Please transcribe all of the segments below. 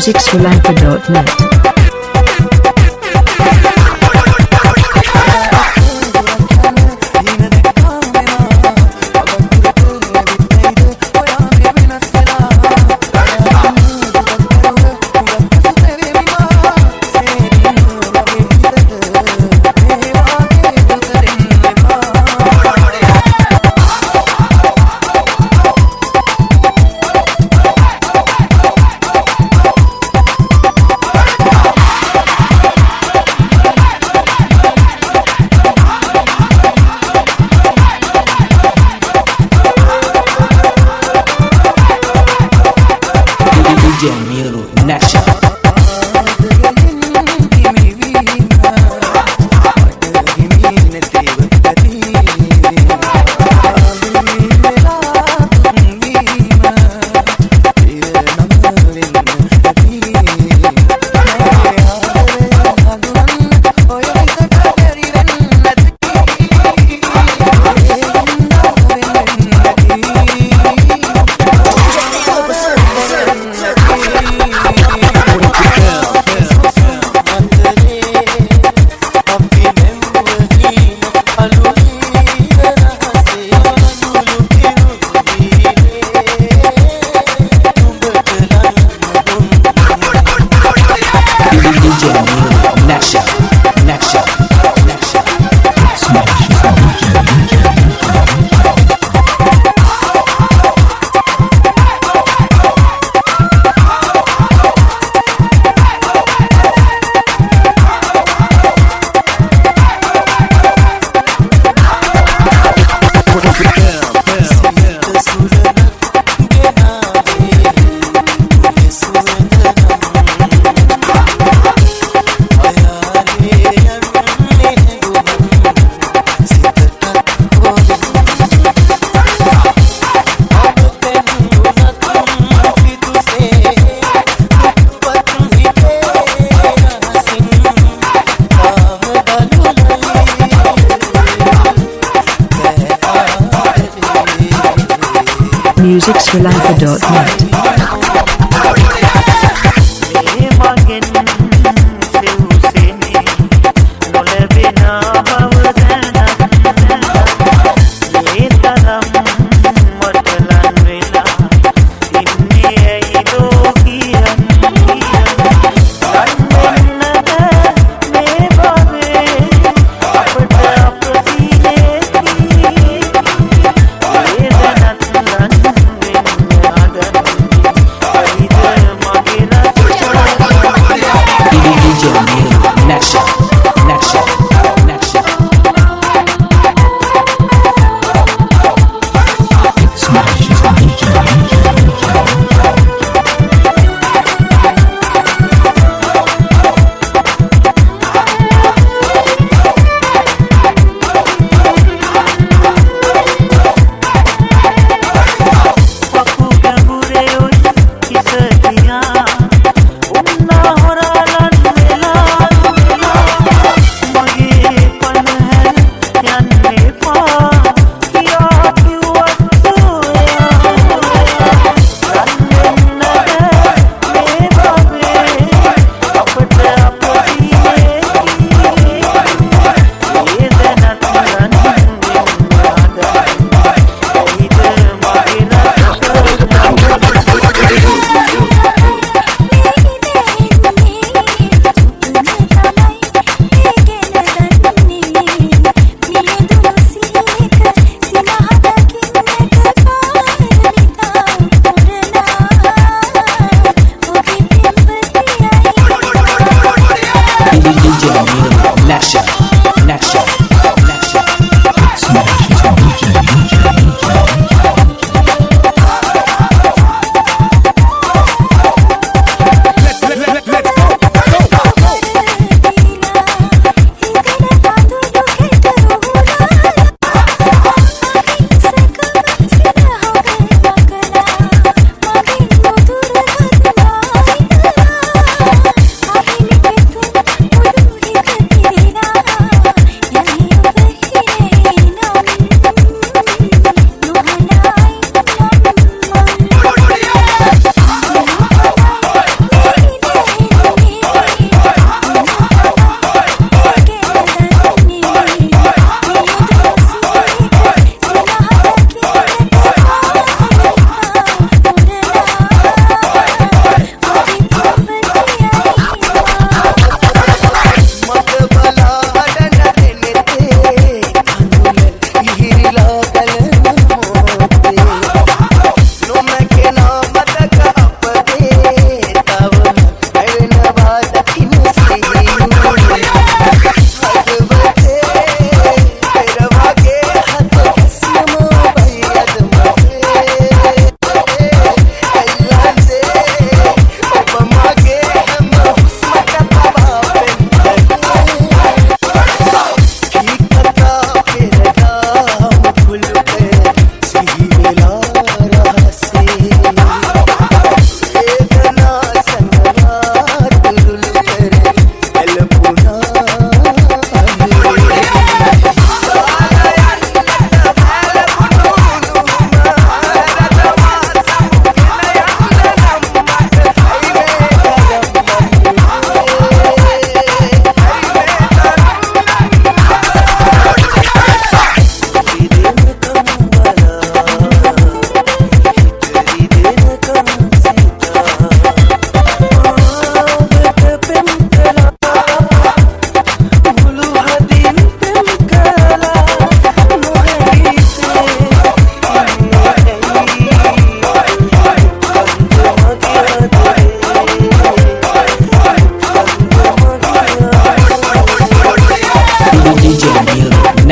MusicSrilanka.net. MusicSrilanka.net.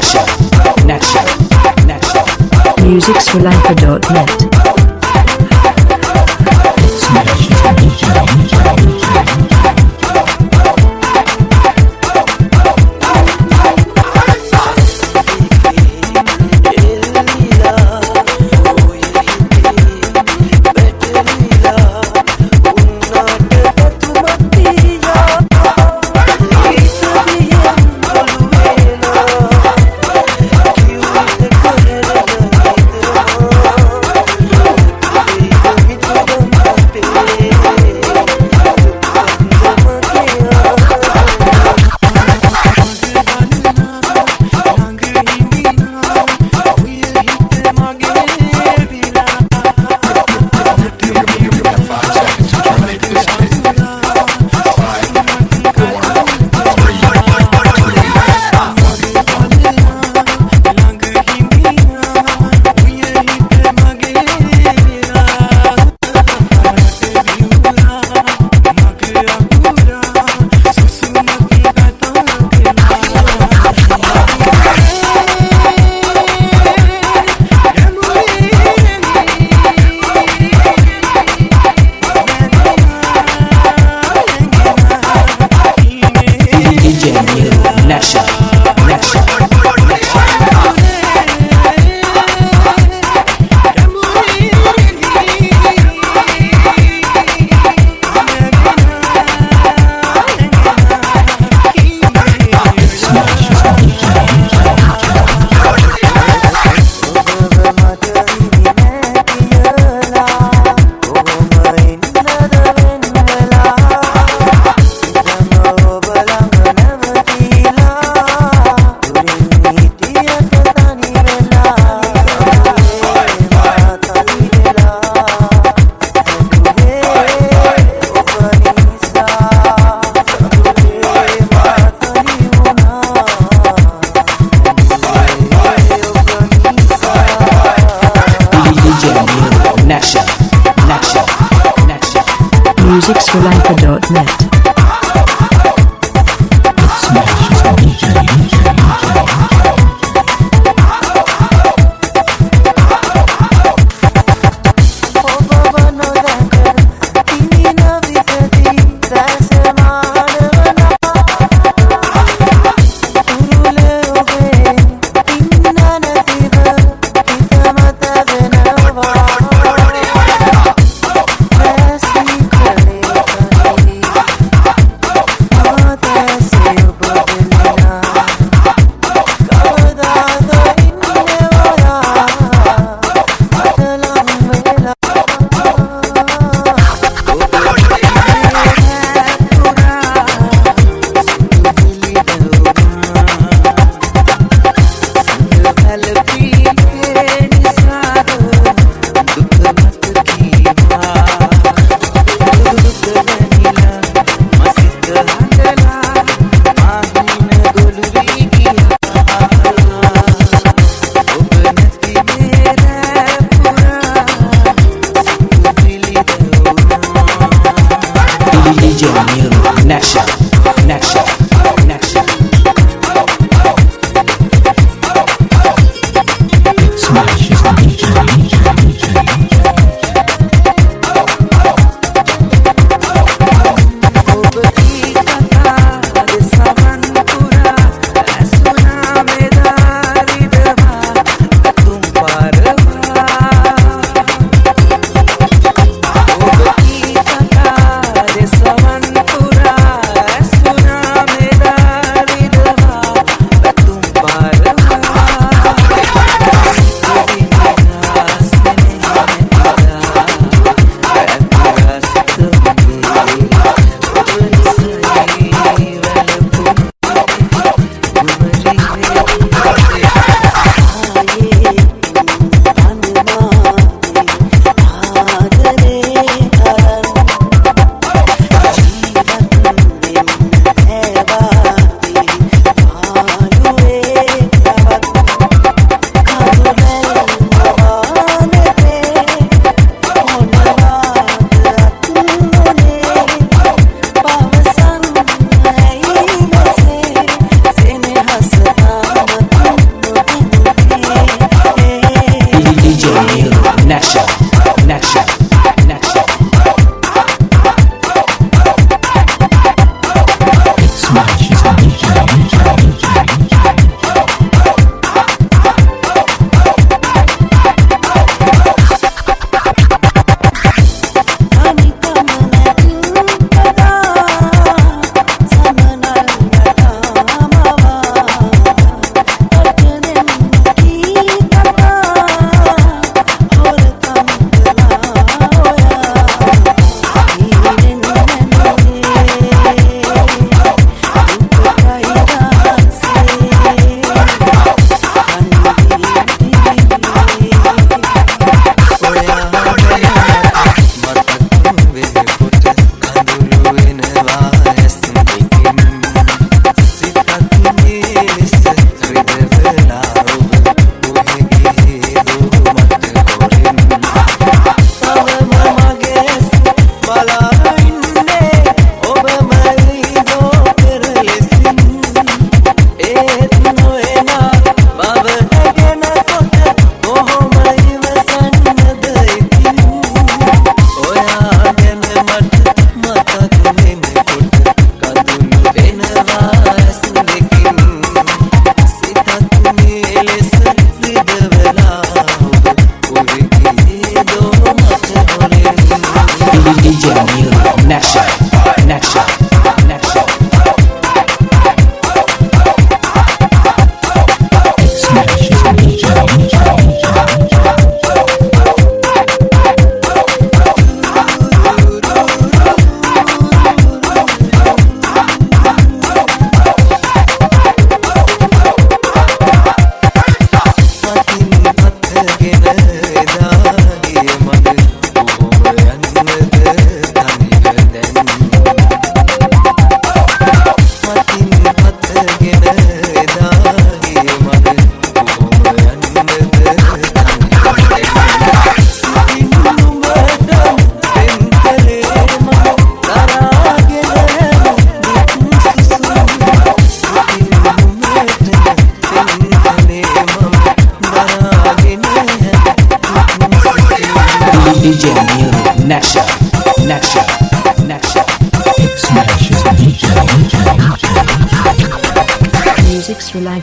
Naksha, Naksha, Naksha. MusicSrilanka.net. DJ MusicSrilanka.net. connection.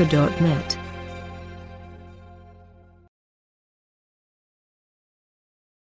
Smash